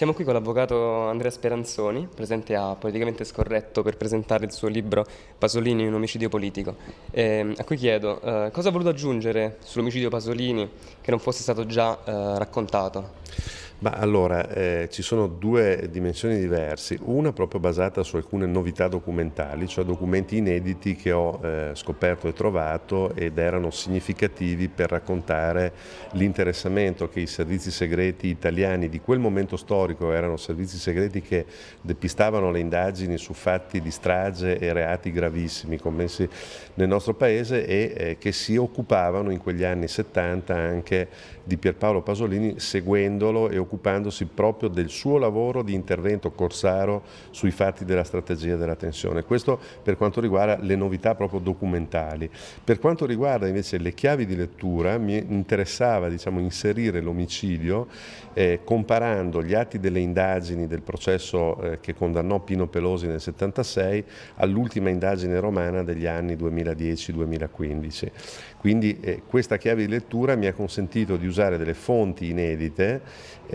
Siamo qui con l'avvocato Andrea Speranzoni, presente a Politicamente Scorretto per presentare il suo libro Pasolini, un omicidio politico. Eh, a cui chiedo eh, cosa ha voluto aggiungere sull'omicidio Pasolini che non fosse stato già eh, raccontato? Ma allora, eh, ci sono due dimensioni diverse, una proprio basata su alcune novità documentali, cioè documenti inediti che ho eh, scoperto e trovato ed erano significativi per raccontare l'interessamento che i servizi segreti italiani di quel momento storico, erano servizi segreti che depistavano le indagini su fatti di strage e reati gravissimi commessi nel nostro paese e eh, che si occupavano in quegli anni 70 anche di Pierpaolo Pasolini seguendolo e occupandosi proprio del suo lavoro di intervento corsaro sui fatti della strategia della tensione. Questo per quanto riguarda le novità proprio documentali. Per quanto riguarda invece le chiavi di lettura mi interessava diciamo, inserire l'omicidio eh, comparando gli atti delle indagini del processo eh, che condannò Pino Pelosi nel 76 all'ultima indagine romana degli anni 2010-2015. Quindi eh, questa chiave di lettura mi ha consentito di usare delle fonti inedite,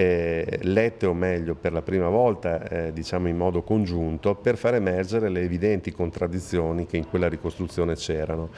eh, lette o meglio per la prima volta eh, diciamo in modo congiunto, per far emergere le evidenti contraddizioni che in quella ricostruzione c'erano.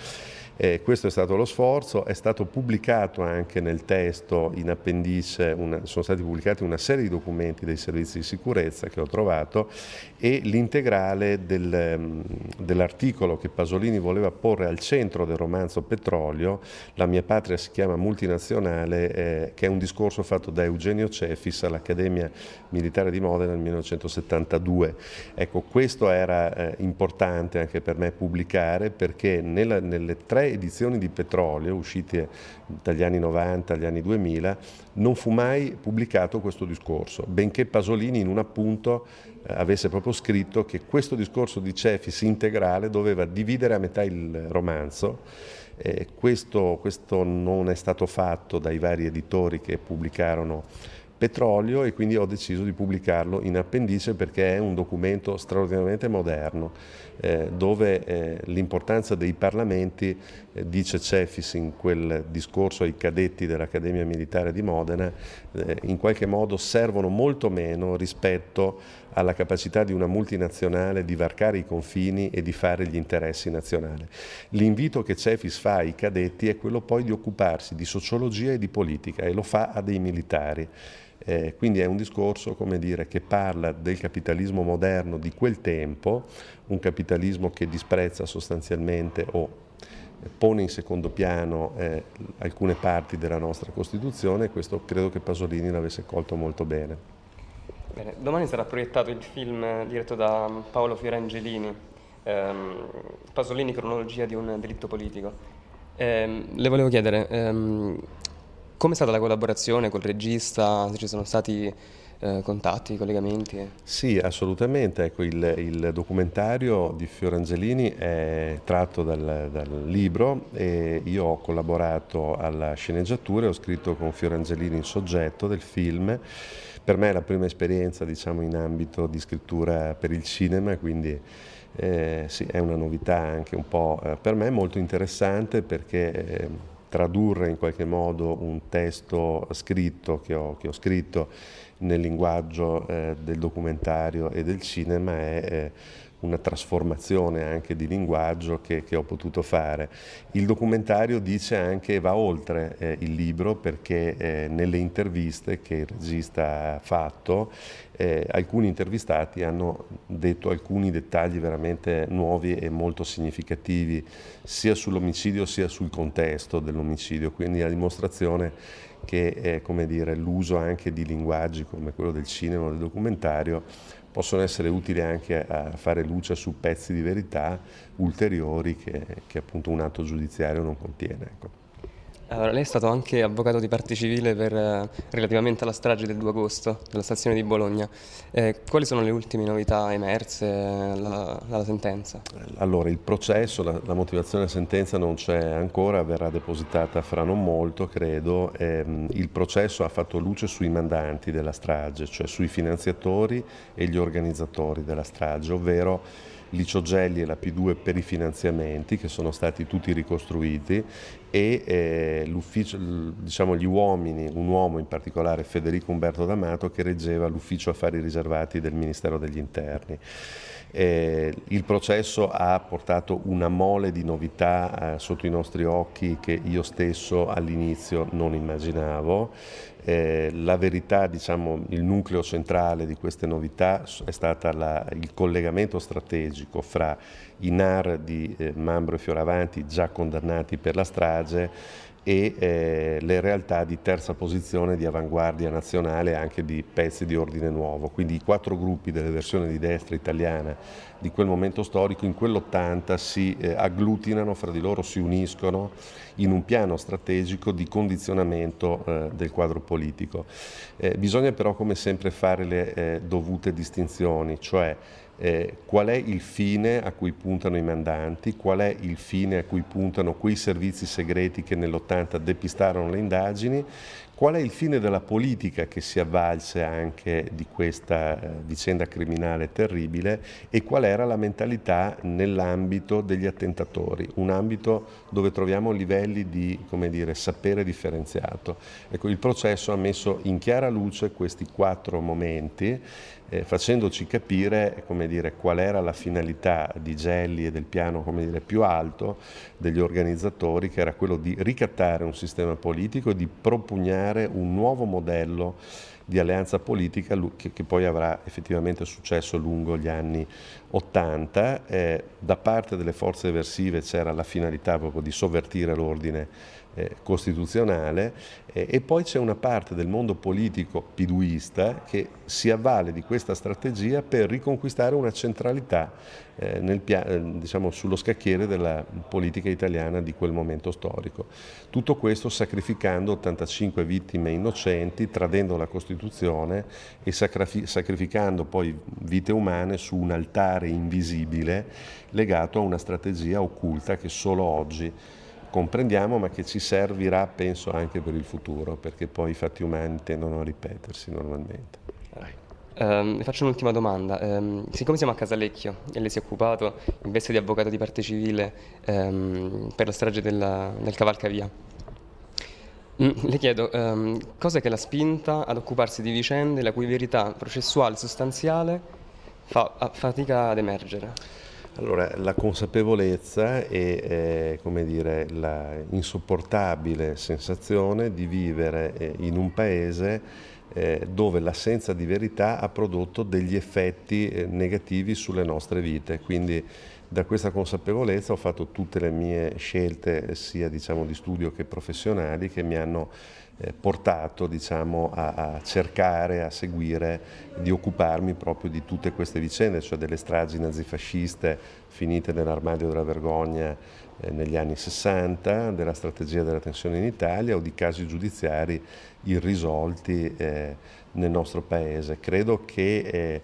Eh, questo è stato lo sforzo, è stato pubblicato anche nel testo in appendice, una, sono stati pubblicati una serie di documenti dei servizi di sicurezza che ho trovato e l'integrale del, mm, dell'articolo che Pasolini voleva porre al centro del romanzo Petrolio, La mia patria si chiama multinazionale, eh, che è un discorso fatto da Eugenio Cefis all'Accademia Militare di Modena nel 1972. Ecco, questo era eh, importante anche per me pubblicare perché nella, nelle tre edizioni di Petrolio uscite dagli anni 90 agli anni 2000 non fu mai pubblicato questo discorso, benché Pasolini in un appunto eh, avesse proprio scritto che questo discorso di Cefis integrale doveva dividere a metà il romanzo. Eh, questo, questo non è stato fatto dai vari editori che pubblicarono petrolio e quindi ho deciso di pubblicarlo in appendice perché è un documento straordinariamente moderno eh, dove eh, l'importanza dei parlamenti, eh, dice Cefis in quel discorso ai cadetti dell'Accademia Militare di Modena, eh, in qualche modo servono molto meno rispetto alla capacità di una multinazionale di varcare i confini e di fare gli interessi nazionali. L'invito che Cefis fa ai cadetti è quello poi di occuparsi di sociologia e di politica e lo fa a dei militari. Eh, quindi è un discorso dire, che parla del capitalismo moderno di quel tempo, un capitalismo che disprezza sostanzialmente o pone in secondo piano eh, alcune parti della nostra Costituzione e questo credo che Pasolini l'avesse colto molto bene. Bene, domani sarà proiettato il film diretto da Paolo Fiorangelini, ehm, Pasolini, cronologia di un delitto politico. Eh, le volevo chiedere, ehm, come è stata la collaborazione col regista? Se ci sono stati eh, contatti, collegamenti? Sì, assolutamente. Ecco, il, il, documentario di Fiorangelini è tratto dal, dal, libro e io ho collaborato alla sceneggiatura e ho scritto con Fiorangelini il soggetto del film. Per me è la prima esperienza diciamo, in ambito di scrittura per il cinema, quindi eh, sì, è una novità anche un po' eh, per me molto interessante perché eh, tradurre in qualche modo un testo scritto che ho, che ho scritto nel linguaggio eh, del documentario e del cinema è eh, una trasformazione anche di linguaggio che, che, ho potuto fare. Il documentario dice anche, va oltre eh, il libro perché eh, nelle interviste che il regista ha fatto eh, alcuni intervistati hanno detto alcuni dettagli veramente nuovi e molto significativi sia sull'omicidio sia sul contesto dell'omicidio, quindi la dimostrazione che l'uso anche di linguaggi come quello del cinema o del documentario possono essere utili anche a fare luce su pezzi di verità ulteriori che, che appunto un atto giudiziario non contiene. Ecco. Allora, lei è stato anche avvocato di parte civile per, eh, relativamente alla strage del 2 agosto della stazione di Bologna. Eh, quali sono le ultime novità emerse dalla, dalla sentenza? Allora, il processo, la, la, motivazione della sentenza non c'è ancora, verrà depositata fra non molto, credo. Eh, il processo ha fatto luce sui mandanti della strage, cioè sui finanziatori e gli organizzatori della strage, ovvero Licio Gelli e la P2 per i finanziamenti che sono stati tutti ricostruiti e eh, diciamo, gli uomini, un uomo in particolare, Federico Umberto D'Amato, che reggeva l'ufficio affari riservati del Ministero degli Interni. Eh, il processo ha portato una mole di novità eh, sotto i nostri occhi che io stesso all'inizio non immaginavo. Eh, la verità, diciamo, il nucleo centrale di queste novità è stato il collegamento strategico fra i NAR di eh, Mambro e Fioravanti già condannati per la strage e eh, le realtà di terza posizione di avanguardia nazionale anche di pezzi di ordine nuovo. Quindi i quattro gruppi delle versioni di destra italiana di quel momento storico in quell'80 si eh, agglutinano fra di loro, si uniscono in un piano strategico di condizionamento eh, del quadro politico. Eh, bisogna però come sempre fare le eh, dovute distinzioni, cioè eh, qual è il fine a cui puntano i mandanti, qual è il fine a cui puntano quei servizi segreti che nell'80 depistarono le indagini, qual è il fine della politica che si avvalse anche di questa eh, vicenda criminale terribile e qual era la mentalità nell'ambito degli attentatori, un ambito dove troviamo livelli di dire, sapere differenziato. Ecco, il processo ha messo in chiara luce questi quattro momenti eh, facendoci capire dire, qual era la finalità di Gelli e del piano dire, più alto degli organizzatori, che era quello di ricattare un sistema politico e di propugnare un nuovo modello di alleanza politica che, che, poi avrà effettivamente successo lungo gli anni 80. Eh, da parte delle forze eversive c'era la finalità proprio di sovvertire l'ordine eh, costituzionale eh, e poi c'è una parte del mondo politico piduista che si avvale di questa strategia per riconquistare una centralità eh, nel, eh, diciamo, sullo scacchiere della politica italiana di quel momento storico. Tutto questo sacrificando 85 vittime innocenti, tradendo la Costituzione e sacrificando poi vite umane su un altare invisibile legato a una strategia occulta che solo oggi comprendiamo ma che ci servirà penso anche per il futuro perché poi i fatti umani tendono a ripetersi normalmente. Um, faccio un'ultima domanda. Um, siccome siamo a Casalecchio e lei si è occupato in veste di avvocato di parte civile um, per la strage della, del Cavalcavia, mm, le chiedo um, cosa che l'ha spinta ad occuparsi di vicende la cui verità processuale e sostanziale fa fatica ad emergere? Allora, la consapevolezza e eh, dire, la insopportabile sensazione di vivere eh, in un paese eh, dove l'assenza di verità ha prodotto degli effetti eh, negativi sulle nostre vite. Quindi da questa consapevolezza ho fatto tutte le mie scelte sia diciamo, di studio che professionali che mi hanno eh, portato diciamo, a, a, cercare, a seguire, di occuparmi proprio di tutte queste vicende, cioè delle stragi nazifasciste finite nell'armadio della vergogna negli anni 60, della strategia della tensione in Italia o di casi giudiziari irrisolti eh, nel nostro Paese. Credo che eh,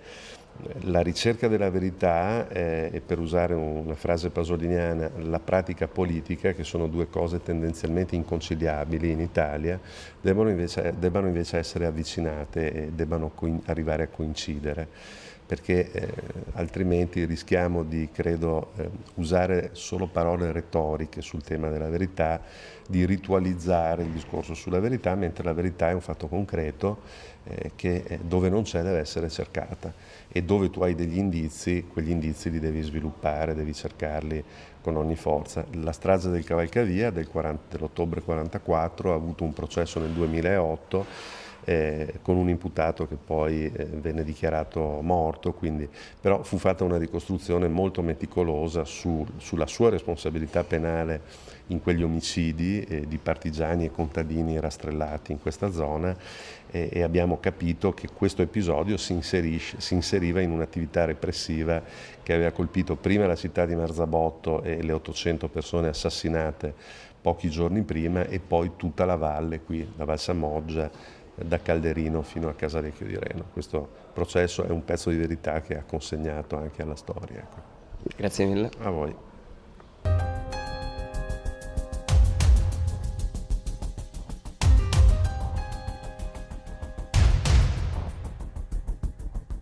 la ricerca della verità eh, e per usare una frase pasoliniana la pratica politica, che sono due cose tendenzialmente inconciliabili in Italia, debbano invece, debbano invece essere avvicinate e debbano arrivare a coincidere perché eh, altrimenti rischiamo di, credo, eh, usare solo parole retoriche sul tema della verità, di ritualizzare il discorso sulla verità, mentre la verità è un fatto concreto eh, che eh, dove non c'è deve essere cercata e dove tu hai degli indizi, quegli indizi li devi sviluppare, devi cercarli con ogni forza. La strage del Cavalcavia del dell'ottobre 44 ha avuto un processo nel 2008 eh, con un imputato che poi eh, venne dichiarato morto, quindi, però fu fatta una ricostruzione molto meticolosa su, sulla sua responsabilità penale in quegli omicidi eh, di partigiani e contadini rastrellati in questa zona e abbiamo capito che questo episodio si, si inseriva in un'attività repressiva che aveva colpito prima la città di Marzabotto e le 800 persone assassinate pochi giorni prima e poi tutta la valle qui, la Val Samoggia, da Calderino fino a Casalecchio di Reno. Questo processo è un pezzo di verità che ha consegnato anche alla storia. Ecco. Grazie mille. A voi.